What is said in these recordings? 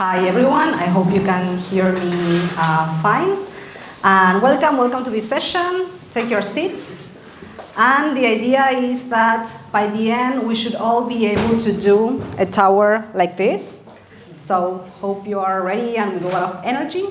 Hi everyone, I hope you can hear me uh, fine. And welcome, welcome to this session. Take your seats. And the idea is that by the end we should all be able to do a tower like this. So hope you are ready and with a lot of energy.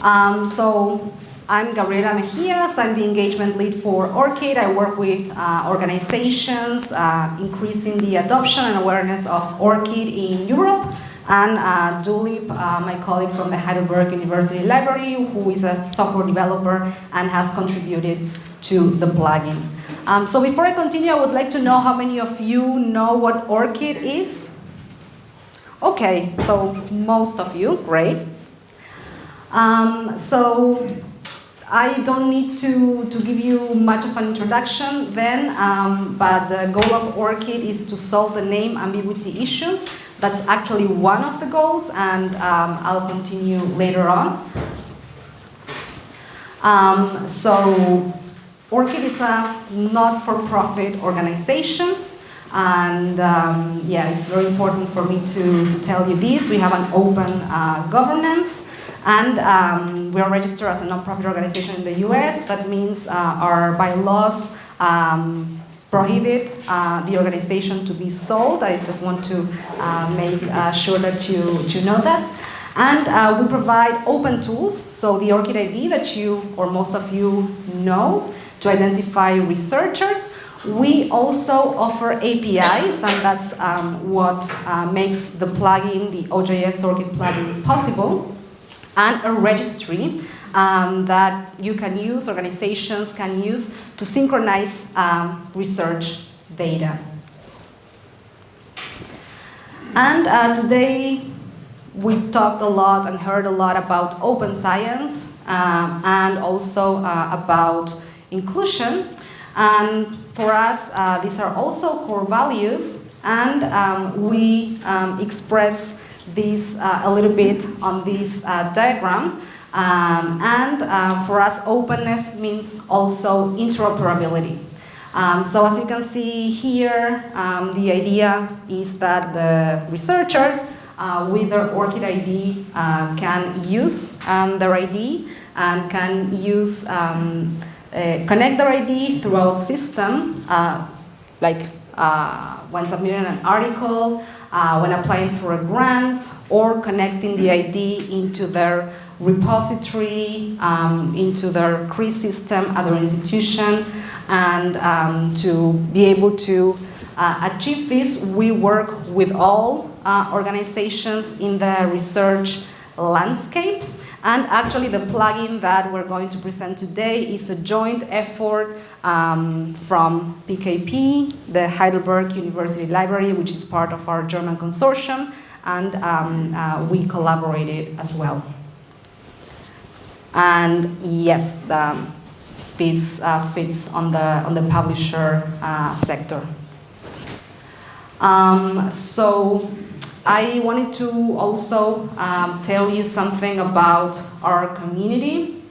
Um, so I'm Gabriela Mejias. I'm the engagement lead for ORCID. I work with uh, organizations uh, increasing the adoption and awareness of ORCID in Europe. And uh, Dulip, uh, my colleague from the Heidelberg University Library, who is a software developer and has contributed to the plugin. Um, so before I continue, I would like to know how many of you know what ORCID is? Okay, so most of you, great. Um, so I don't need to, to give you much of an introduction then, um, but the goal of ORCID is to solve the name ambiguity issue. That's actually one of the goals, and um, I'll continue later on. Um, so, ORCID is a not-for-profit organization, and um, yeah, it's very important for me to, to tell you this. We have an open uh, governance, and um, we are registered as a nonprofit organization in the US. That means uh, our bylaws um, prohibit uh, the organization to be sold. I just want to uh, make uh, sure that you, you know that. And uh, we provide open tools, so the ORCID ID that you or most of you know to identify researchers. We also offer APIs, and that's um, what uh, makes the plugin, the OJS ORCID plugin, possible and a registry um, that you can use, organizations can use to synchronize um, research data. And uh, today we've talked a lot and heard a lot about open science um, and also uh, about inclusion. And for us, uh, these are also core values and um, we um, express this uh, a little bit on this uh, diagram. Um, and uh, for us, openness means also interoperability. Um, so as you can see here, um, the idea is that the researchers uh, with their ORCID ID uh, can use um, their ID and can use, um, uh, connect their ID throughout system, like when submitting an article, uh, when applying for a grant or connecting the ID into their repository, um, into their CRIS system at their institution. And um, to be able to uh, achieve this, we work with all uh, organizations in the research landscape. And actually the plugin that we're going to present today is a joint effort um, from PKP, the Heidelberg University Library, which is part of our German consortium, and um, uh, we collaborated as well. And yes, the, this uh, fits on the, on the publisher uh, sector. Um, so I wanted to also um, tell you something about our community.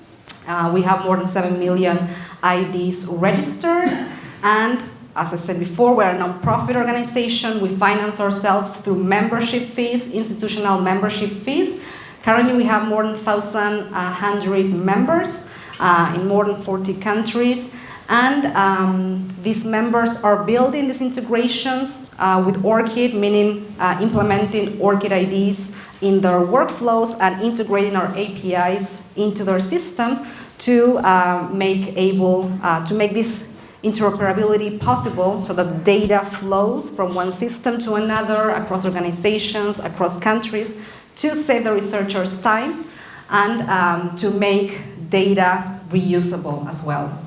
Uh, we have more than 7 million IDs registered and as I said before, we're a non-profit organization. We finance ourselves through membership fees, institutional membership fees. Currently, we have more than 1,100 members uh, in more than 40 countries. And um, these members are building these integrations uh, with ORCID, meaning uh, implementing ORCID IDs in their workflows and integrating our APIs into their systems to uh, make able uh, to make this interoperability possible so that data flows from one system to another across organizations, across countries to save the researchers time and um, to make data reusable as well.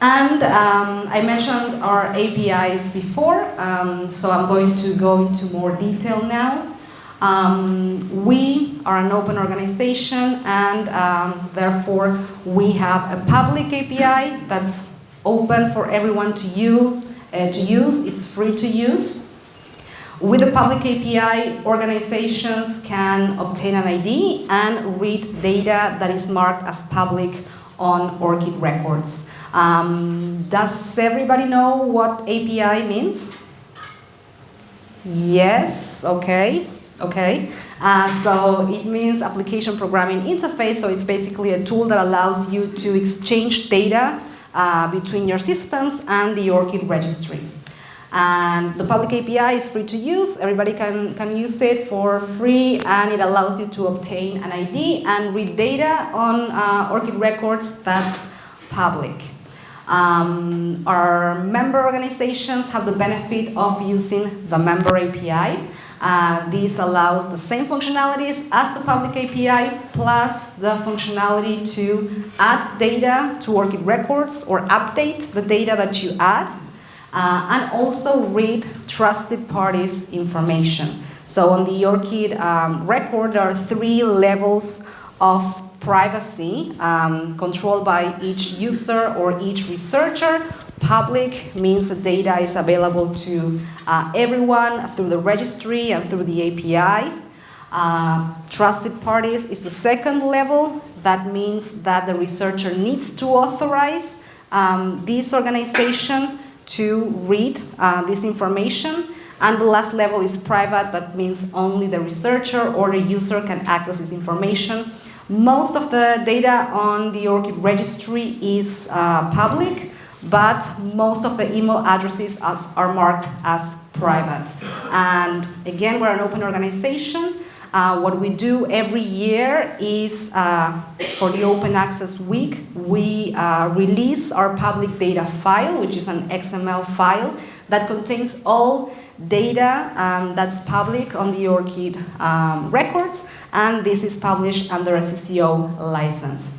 And um, I mentioned our APIs before, um, so I'm going to go into more detail now. Um, we are an open organization and um, therefore we have a public API that's open for everyone to, you, uh, to use, it's free to use. With the public API, organizations can obtain an ID and read data that is marked as public on ORCID records. Um, does everybody know what API means? Yes, okay, okay. Uh, so it means application programming interface, so it's basically a tool that allows you to exchange data uh, between your systems and the ORCID registry. And the public API is free to use, everybody can, can use it for free and it allows you to obtain an ID and read data on uh, ORCID records that's public. Um, our member organizations have the benefit of using the member API. Uh, this allows the same functionalities as the public API, plus the functionality to add data to ORCID records or update the data that you add, uh, and also read trusted parties information. So on the ORCID um, record, there are three levels of privacy um, controlled by each user or each researcher. Public means the data is available to uh, everyone through the registry and through the API. Uh, trusted parties is the second level. That means that the researcher needs to authorize um, this organization to read uh, this information. And the last level is private. That means only the researcher or the user can access this information most of the data on the ORCID registry is uh, public, but most of the email addresses as, are marked as private. And again, we're an open organization. Uh, what we do every year is, uh, for the Open Access Week, we uh, release our public data file, which is an XML file that contains all data um, that's public on the ORCID um, records, and this is published under a CC0 license.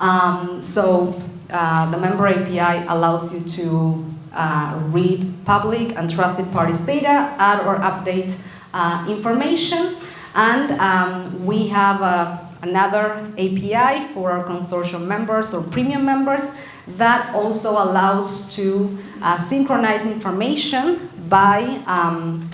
Um, so uh, the member API allows you to uh, read public and trusted parties data, add or update uh, information, and um, we have uh, another API for our consortium members or premium members that also allows to uh, synchronize information by um,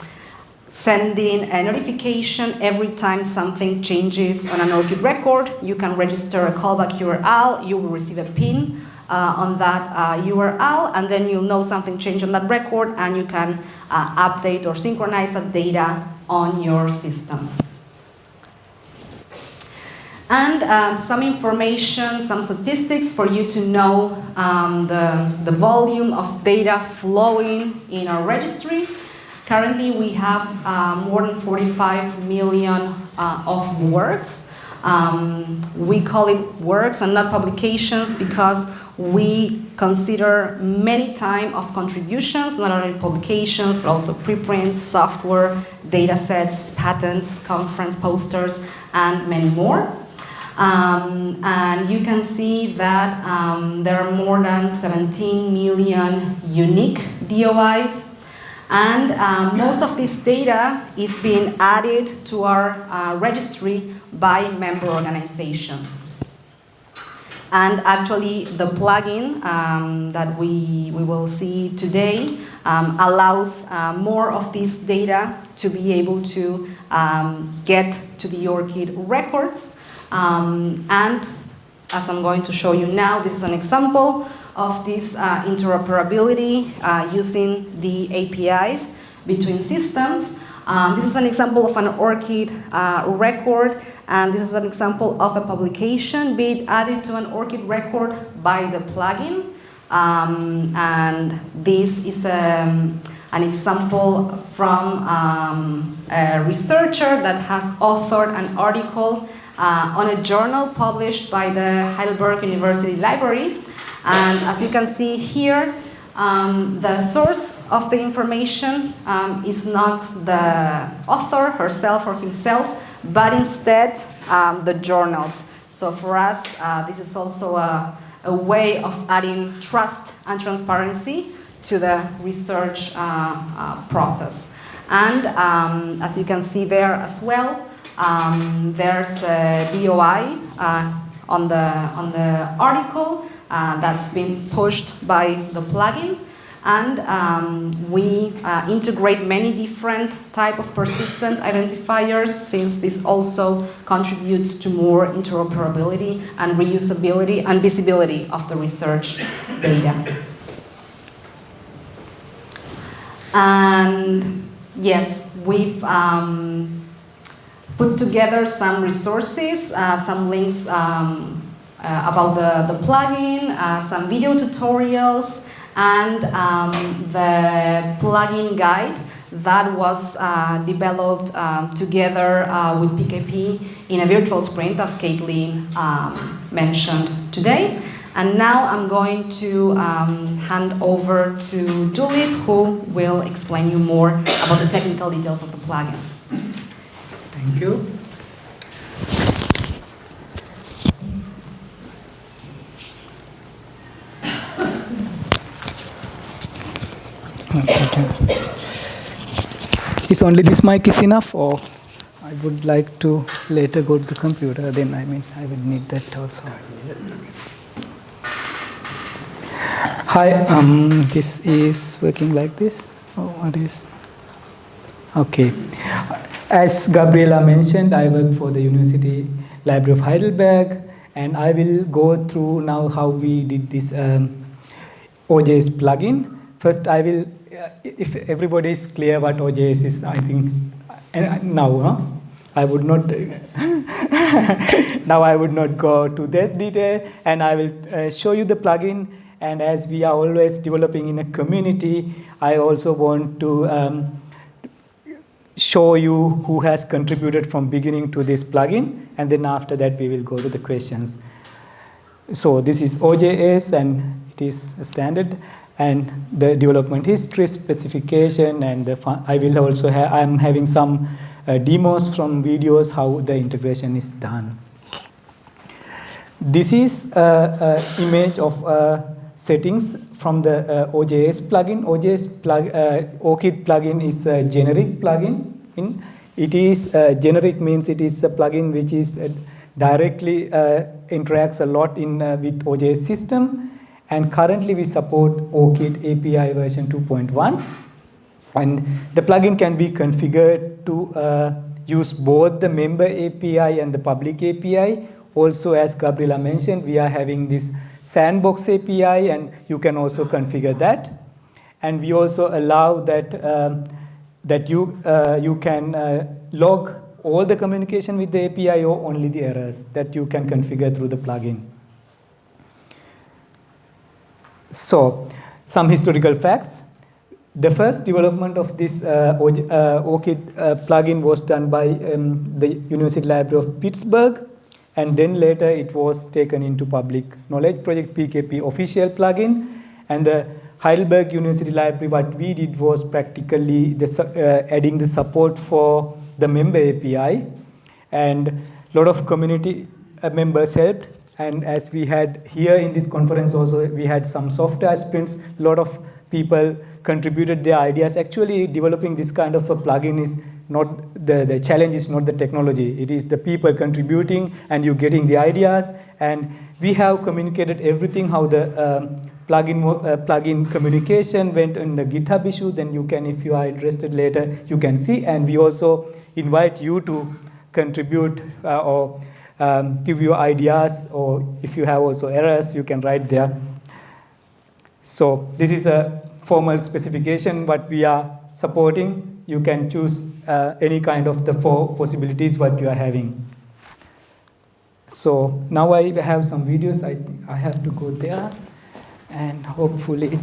sending a notification every time something changes on an ORCID record. You can register a callback URL, you will receive a pin uh, on that uh, URL, and then you'll know something changed on that record, and you can uh, update or synchronize that data on your systems. And um, some information, some statistics for you to know um, the, the volume of data flowing in our registry. Currently, we have uh, more than 45 million uh, of works. Um, we call it works and not publications because we consider many time of contributions, not only publications, but also preprints, software, data sets, patents, conference posters, and many more. Um, and you can see that um, there are more than 17 million unique DOIs. And um, most of this data is being added to our uh, registry by member organizations. And actually, the plugin um, that we, we will see today um, allows uh, more of this data to be able to um, get to the ORCID records um, and as I'm going to show you now, this is an example of this uh, interoperability uh, using the APIs between systems. Um, this is an example of an ORCID uh, record, and this is an example of a publication being added to an ORCID record by the plugin. Um, and this is um, an example from um, a researcher that has authored an article uh, on a journal published by the Heidelberg University Library. And as you can see here, um, the source of the information um, is not the author herself or himself, but instead um, the journals. So for us, uh, this is also a, a, way of adding trust and transparency to the research uh, uh, process. And um, as you can see there as well, um, there's a DOI uh, on, the, on the article uh, that's been pushed by the plugin. And um, we uh, integrate many different type of persistent identifiers since this also contributes to more interoperability and reusability and visibility of the research data. And yes, we've um, put together some resources, uh, some links um, about the, the plugin, uh, some video tutorials, and um, the plugin guide that was uh, developed um, together uh, with PKP in a virtual sprint, as Caitlin um, mentioned today. And now I'm going to um, hand over to Dulip, who will explain you more about the technical details of the plugin. Thank you. Is only this mic is enough or I would like to later go to the computer then I mean I will need that also. Hi, um, this is working like this. Oh, what is? Okay. As Gabriela mentioned, I work for the University Library of Heidelberg, and I will go through now how we did this um, OJS plugin. First, I will, uh, if everybody is clear what OJS is, I think uh, now, huh? I would not, now I would not go to that detail, and I will uh, show you the plugin. And as we are always developing in a community, I also want to um, show you who has contributed from beginning to this plugin and then after that we will go to the questions. So this is OJS and it is standard and the development history specification and I will also have, I'm having some uh, demos from videos how the integration is done. This is an image of uh, settings from the uh, OJS plugin. OJS plug, uh, ORCID plugin is a generic plugin. In, it is uh, generic means it is a plugin which is uh, directly interacts a lot in with OJS system. And currently we support ORCID API version 2.1. And the plugin can be configured to use both the member API and the public API. Also, as Gabriela mentioned, we are having this sandbox API and you can also configure that. And we also allow that, um, that you, uh, you can uh, log all the communication with the API or only the errors that you can configure through the plugin. So, some historical facts. The first development of this uh, ORCID uh, plugin was done by um, the University Library of Pittsburgh and then later it was taken into public knowledge project PKP official plugin. And the Heidelberg University Library what we did was practically the, uh, adding the support for the member API and a lot of community uh, members helped and as we had here in this conference also we had some software sprints a lot of people contributed their ideas actually developing this kind of a plugin is not the, the challenge is not the technology, it is the people contributing and you getting the ideas. And we have communicated everything, how the um, plugin, uh, plugin communication went in the GitHub issue, then you can, if you are interested later, you can see. And we also invite you to contribute uh, or um, give you ideas, or if you have also errors, you can write there. So this is a formal specification, what we are supporting you can choose uh, any kind of the four possibilities what you are having. So now I have some videos, I, I have to go there and hopefully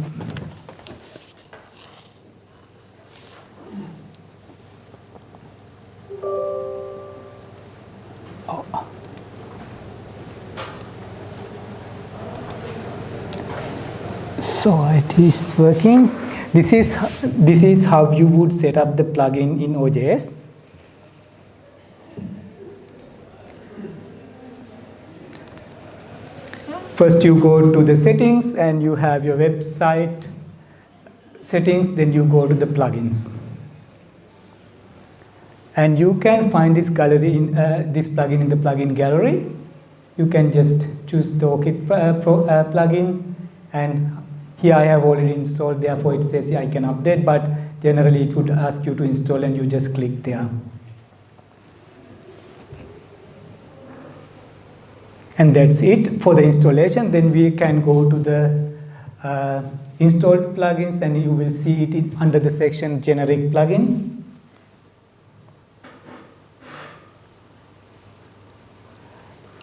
So it is working. This is, this is how you would set up the plugin in OJS. First you go to the settings and you have your website settings, then you go to the plugins. And you can find this gallery in uh, this plugin in the plugin gallery. You can just choose the ORCID uh, uh, plugin and here I have already installed therefore it says I can update but generally it would ask you to install and you just click there. And that's it for the installation then we can go to the uh, installed plugins and you will see it under the section generic plugins.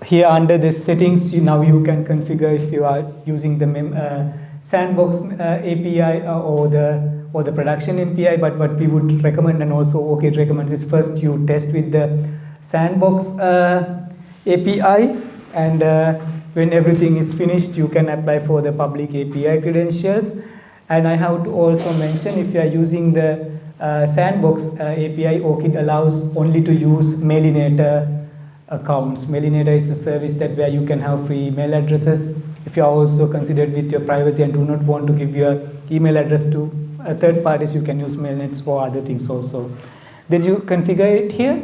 Here under the settings you, now you can configure if you are using the mem uh, sandbox uh, API or the or the production API. But what we would recommend and also ORCID recommends is first you test with the sandbox uh, API and uh, when everything is finished, you can apply for the public API credentials. And I have to also mention if you are using the uh, Sandbox uh, API, ORCID allows only to use Mailinator accounts. Mailinator is a service that where you can have free email addresses. If you are also considered with your privacy and do not want to give your email address to third parties, you can use Mailnets for other things also. Then you configure it here.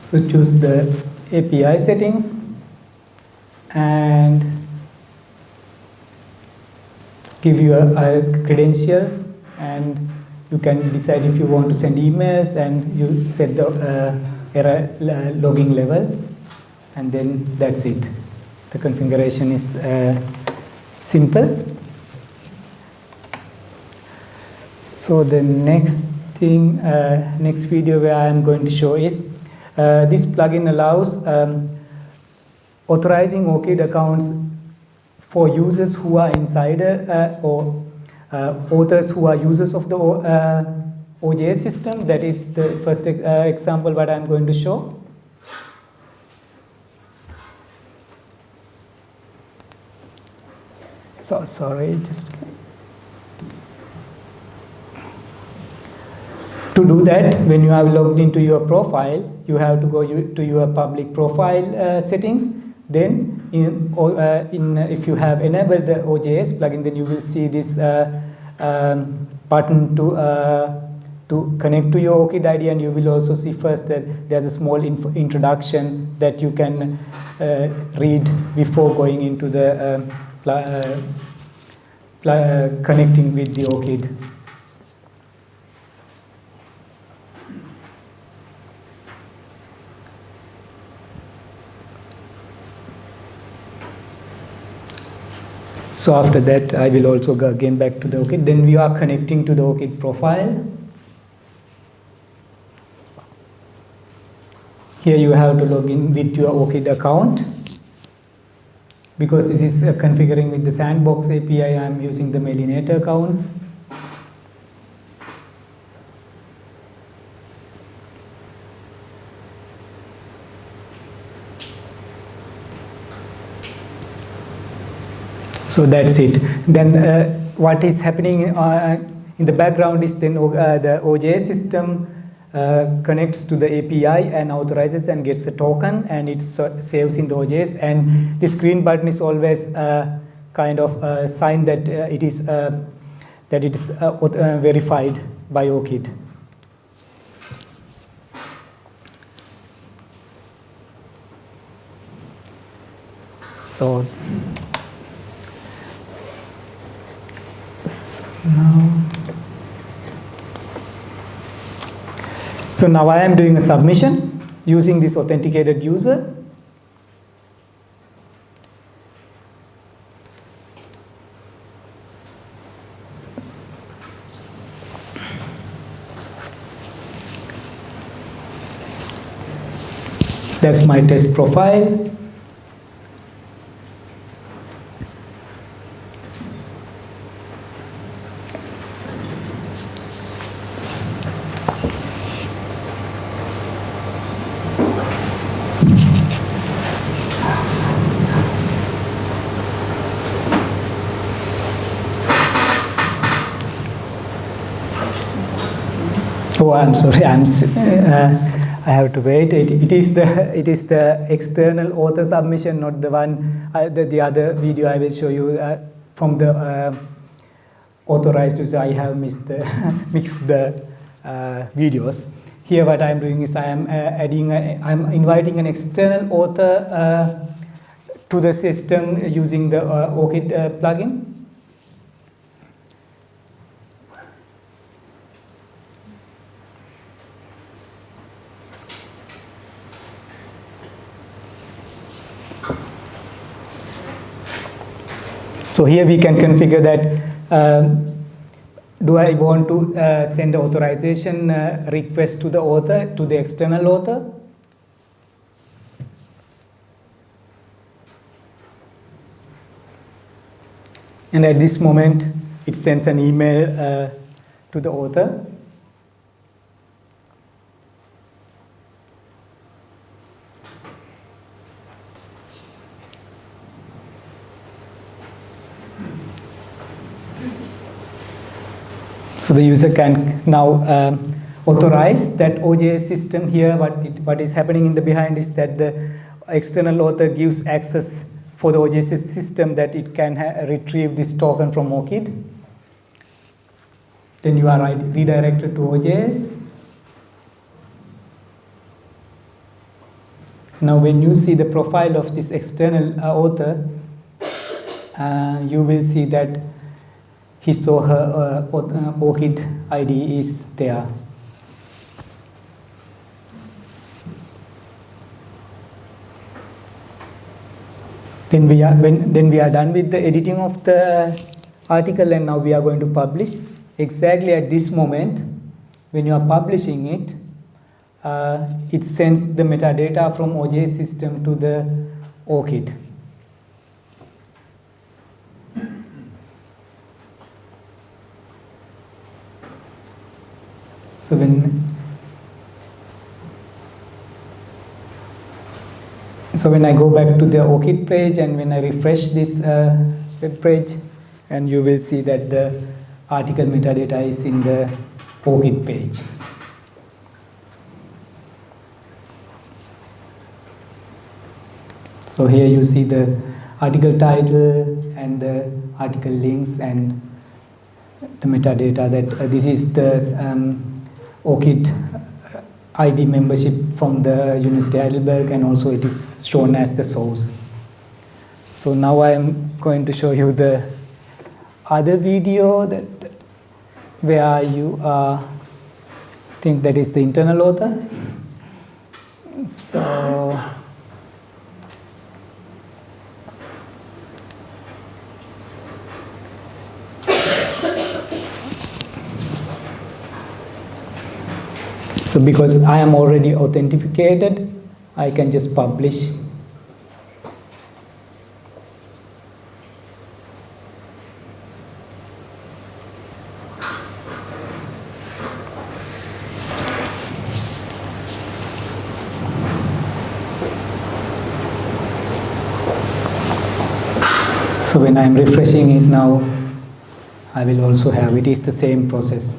So choose the API settings and give your uh, credentials and you can decide if you want to send emails and you set the uh, error uh, logging level and then that's it. The configuration is uh, simple. So the next thing, uh, next video where I am going to show is uh, this plugin allows um, authorizing ORCID accounts for users who are insider uh, or authors who are users of the uh, OJS system. That is the first uh, example what I'm going to show. So sorry, just to do that when you have logged into your profile you have to go to your public profile uh, settings then in, uh, in, uh, if you have enabled the OJS plugin then you will see this uh, um, button to uh, to connect to your ORCID ID and you will also see first that there's a small introduction that you can uh, read before going into the um, connecting with the ORCID. So after that, I will also go again back to the ORCID. Then we are connecting to the ORCID profile. Here you have to log in with your ORCID account. Because this is uh, configuring with the Sandbox API, I am using the Mailinator account. So that's it. Then uh, what is happening uh, in the background is then uh, the OJS system uh, connects to the API and authorizes and gets a token and it saves in the OJS and this green button is always uh, kind of a sign that uh, it is that it is verified by ORCID. So so now I am doing a submission using this authenticated user. That's my test profile Oh, I'm sorry. I'm. Uh, I have to wait. It, it is the it is the external author submission, not the one. Uh, the, the other video I will show you uh, from the uh, authorized user. I have missed the mixed the uh, videos. Here, what I'm doing is I am uh, adding. A, I'm inviting an external author to the system using the ORCID plugin. So here we can configure that um, do I want to uh, send authorization uh, request to the author, to the external author? And at this moment, it sends an email uh, to the author. So the user can now um, authorize that OJS system here. What, it, what is happening in the behind is that the external author gives access for the OJS system that it can retrieve this token from ORCID. Then you are redirected to OJS. Now when you see the profile of this external uh, author, uh, you will see that his or her uh, ORCID ID is there. Then we are when then we are done with the editing of the article and now we are going to publish. Exactly at this moment, when you are publishing it, uh, it sends the metadata from OJS system to the ORCID. So when so when I go back to the ORCID page and when I refresh this uh, web page and you will see that the article metadata is in the ORCID page. So here you see the article title and the article links and the metadata that uh, this is the um, ORCID uh, ID membership from the University of Heidelberg and also it is shown as the source. So now I am going to show you the other video that where you uh, think that is the internal author. So So because I am already authenticated, I can just publish So when I am refreshing it now, I will also have, it is the same process.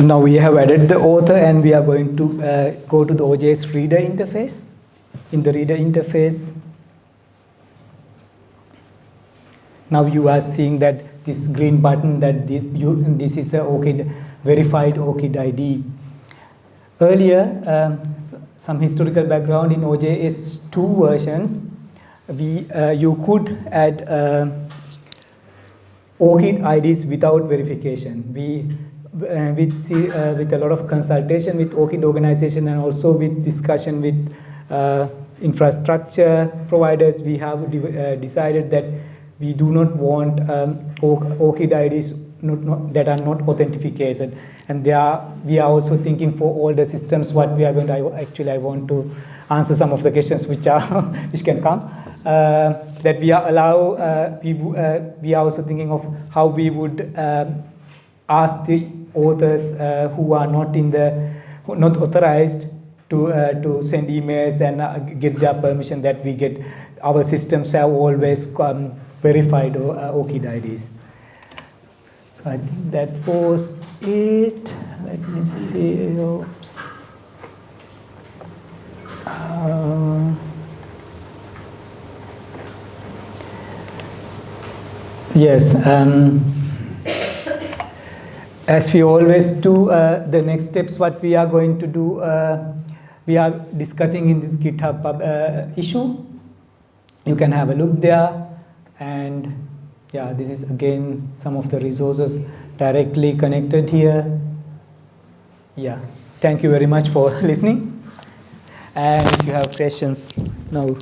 So now we have added the author and we are going to uh, go to the OJS reader interface. In the reader interface, now you are seeing that this green button that this, you, this is a ORCID, verified ORCID ID. Earlier, um, some historical background in OJS 2 versions, we, uh, you could add uh, ORCID IDs without verification. We with, uh, with a lot of consultation with ORCID organization and also with discussion with uh, infrastructure providers, we have de uh, decided that we do not want um, ORCID IDs not, not, that are not authenticated. And they are, we are also thinking for all the systems what we are going to, actually I want to answer some of the questions which, are which can come. Uh, that we are allow, uh, we, we are also thinking of how we would um, ask the authors uh, who are not in the not authorized to uh, to send emails and uh, get their permission that we get our systems have always um, verified uh, ORCID IDs. So I think that was it. Let me see. Oops. Uh, yes. Um, as we always do, uh, the next steps what we are going to do, uh, we are discussing in this GitHub uh, issue. You can have a look there and yeah, this is again some of the resources directly connected here. Yeah, thank you very much for listening. And if you have questions now.